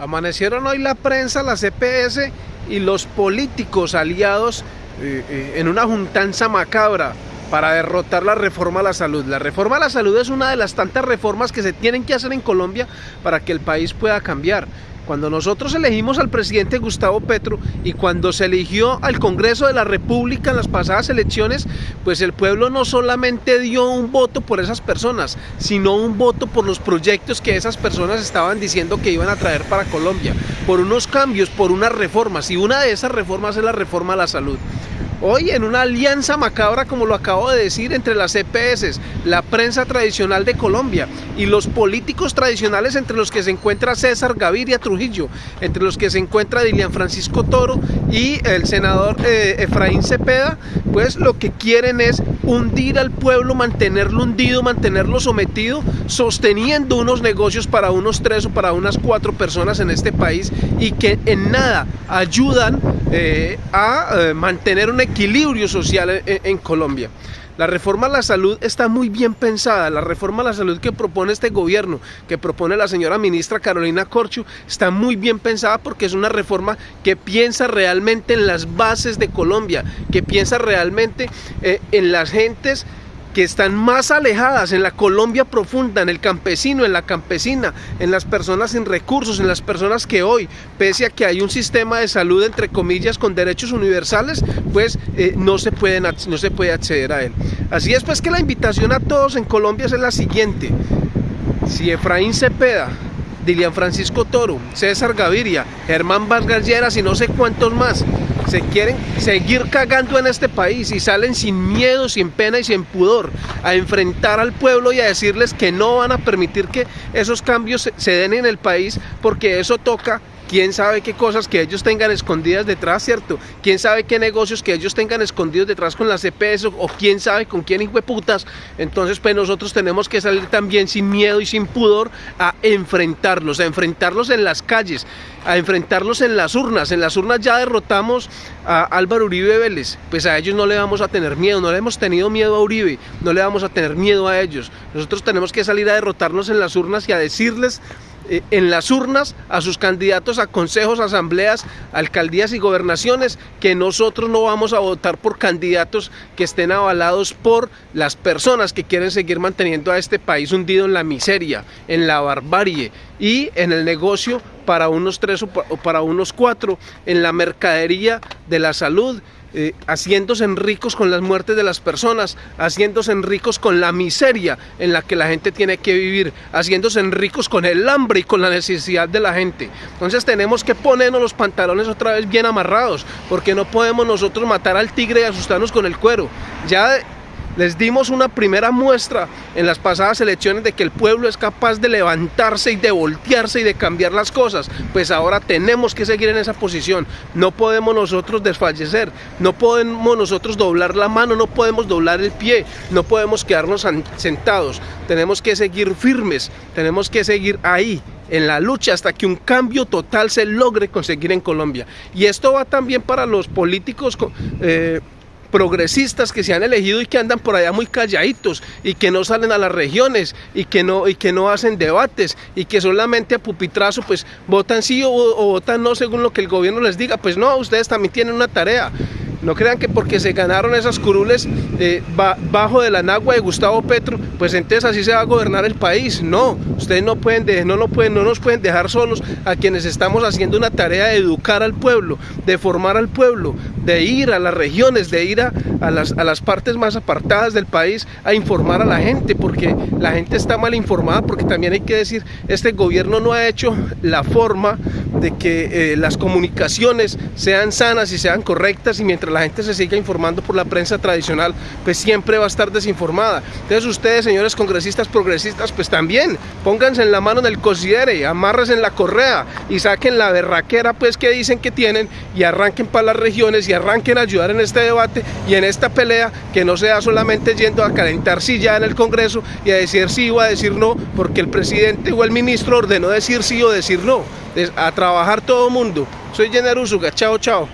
Amanecieron hoy la prensa, la CPS y los políticos aliados eh, eh, en una juntanza macabra para derrotar la reforma a la salud. La reforma a la salud es una de las tantas reformas que se tienen que hacer en Colombia para que el país pueda cambiar. Cuando nosotros elegimos al presidente Gustavo Petro y cuando se eligió al Congreso de la República en las pasadas elecciones, pues el pueblo no solamente dio un voto por esas personas, sino un voto por los proyectos que esas personas estaban diciendo que iban a traer para Colombia, por unos cambios, por unas reformas, y una de esas reformas es la reforma a la salud. Hoy en una alianza macabra, como lo acabo de decir, entre las EPS, la prensa tradicional de Colombia y los políticos tradicionales entre los que se encuentra César Gaviria Trujillo, entre los que se encuentra Dilian Francisco Toro y el senador eh, Efraín Cepeda, pues lo que quieren es hundir al pueblo, mantenerlo hundido, mantenerlo sometido, sosteniendo unos negocios para unos tres o para unas cuatro personas en este país y que en nada ayudan eh, a eh, mantener un equilibrio social en, Colombia. La reforma a la salud está muy bien pensada. La reforma a la salud que propone este gobierno, que propone la señora ministra Carolina Corchu, está muy bien pensada porque es una reforma que piensa realmente en las bases de Colombia, que piensa realmente eh, en las gentes que están más alejadas en la Colombia profunda, en el campesino, en la campesina, en las personas sin recursos, en las personas que hoy, pese a que hay un sistema de salud, entre comillas, con derechos universales, pues eh, no, se pueden, no se puede acceder a él. Así es pues que la invitación a todos en Colombia es la siguiente. Si Efraín Cepeda Dilian Francisco Toro, César Gaviria, Germán Vargas Lleras y no sé cuántos más se quieren seguir cagando en este país y salen sin miedo, sin pena y sin pudor a enfrentar al pueblo y a decirles que no van a permitir que esos cambios se den en el país porque eso toca quién sabe qué cosas que ellos tengan escondidas detrás, ¿cierto? Quién sabe qué negocios que ellos tengan escondidos detrás con las CPS o, quién sabe con quién hijo de putas. Entonces, pues nosotros tenemos que salir también sin miedo y sin pudor a enfrentarlos, a enfrentarlos en las calles, a enfrentarlos en las urnas. En las urnas ya derrotamos a Álvaro Uribe Vélez, pues a ellos no le vamos a tener miedo, no le hemos tenido miedo a Uribe, no le vamos a tener miedo a ellos. Nosotros tenemos que salir a derrotarnos en las urnas y a decirles en las urnas a sus candidatos a consejos, asambleas, alcaldías y gobernaciones, que nosotros no vamos a votar por candidatos que estén avalados por las personas que quieren seguir manteniendo a este país hundido en la miseria, en la barbarie y en el negocio para unos tres o para unos cuatro, en la mercadería de la salud eh, haciéndose ricos con las muertes de las personas, haciéndose ricos con la miseria en la que la gente tiene que vivir, haciéndose ricos con el hambre y con la necesidad de la gente. Entonces tenemos que ponernos los pantalones otra vez bien amarrados, porque no podemos nosotros matar al tigre y asustarnos con el cuero. Ya les dimos una primera muestra en las pasadas elecciones de que el pueblo es capaz de levantarse y de voltearse y de cambiar las cosas. Pues ahora tenemos que seguir en esa posición. No podemos nosotros desfallecer, no podemos nosotros doblar la mano, no podemos doblar el pie, no podemos quedarnos sentados. Tenemos que seguir firmes, tenemos que seguir ahí en la lucha hasta que un cambio total se logre conseguir en Colombia. Y esto va también para los políticos eh, progresistas que se han elegido y que andan por allá muy calladitos y que no salen a las regiones y que no, y que no hacen debates y que solamente a pupitrazo pues votan sí o, o votan no según lo que el gobierno les diga. Pues no, ustedes también tienen una tarea. No crean que porque se ganaron esas curules eh, bajo de la nagua de Gustavo Petro, pues entonces así se va a gobernar el país. No, ustedes no, pueden no, pueden, no nos pueden dejar solos a quienes estamos haciendo una tarea de educar al pueblo, de formar al pueblo, de ir a las regiones, de ir a, las, a las partes más apartadas del país a informar a la gente, porque la gente está mal informada, porque también hay que decir, este gobierno no ha hecho la forma de que eh, las comunicaciones sean sanas y sean correctas y mientras la gente se siga informando por la prensa tradicional, pues siempre va a estar desinformada. Entonces ustedes, señores congresistas progresistas, pues también pónganse en la mano en el cosiere, amarres en la correa y saquen la berraquera pues que dicen que tienen y arranquen para las regiones y arranquen a ayudar en este debate y en esta pelea que no sea solamente yendo a calentar silla en el Congreso y a decir sí o a decir no, porque el presidente o el ministro ordenó decir sí o decir no. A trabajar todo mundo. Soy Jenner Usuga. Chao, chao.